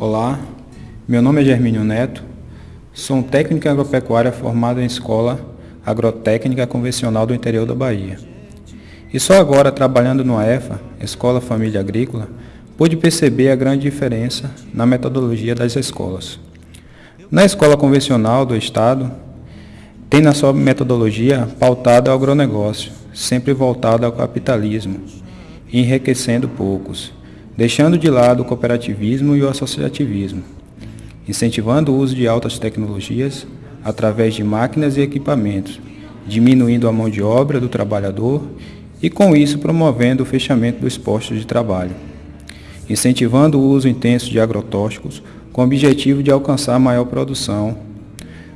Olá, meu nome é Germínio Neto, sou um técnico em agropecuária formado em escola agrotécnica convencional do interior da Bahia. E só agora, trabalhando no EFA, Escola Família Agrícola, pude perceber a grande diferença na metodologia das escolas. Na escola convencional do Estado, tem na sua metodologia pautada ao agronegócio, sempre voltada ao capitalismo, enriquecendo poucos, deixando de lado o cooperativismo e o associativismo, incentivando o uso de altas tecnologias através de máquinas e equipamentos, diminuindo a mão de obra do trabalhador e com isso promovendo o fechamento dos postos de trabalho, incentivando o uso intenso de agrotóxicos com o objetivo de alcançar maior produção,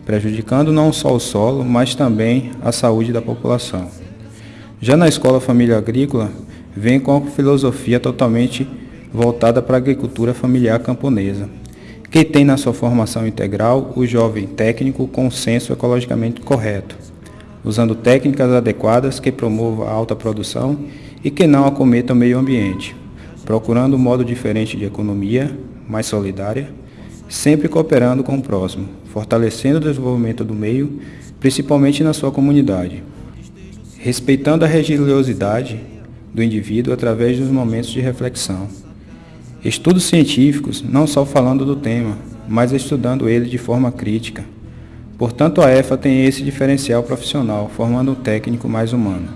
prejudicando não só o solo, mas também a saúde da população. Já na escola família agrícola, vem com a filosofia totalmente voltada para a agricultura familiar camponesa, que tem na sua formação integral o jovem técnico com senso ecologicamente correto, usando técnicas adequadas que promovam a alta produção e que não acometam o meio ambiente, procurando um modo diferente de economia, mais solidária, sempre cooperando com o próximo, fortalecendo o desenvolvimento do meio, principalmente na sua comunidade, respeitando a religiosidade do indivíduo através dos momentos de reflexão. Estudos científicos, não só falando do tema, mas estudando ele de forma crítica. Portanto, a EFA tem esse diferencial profissional, formando um técnico mais humano.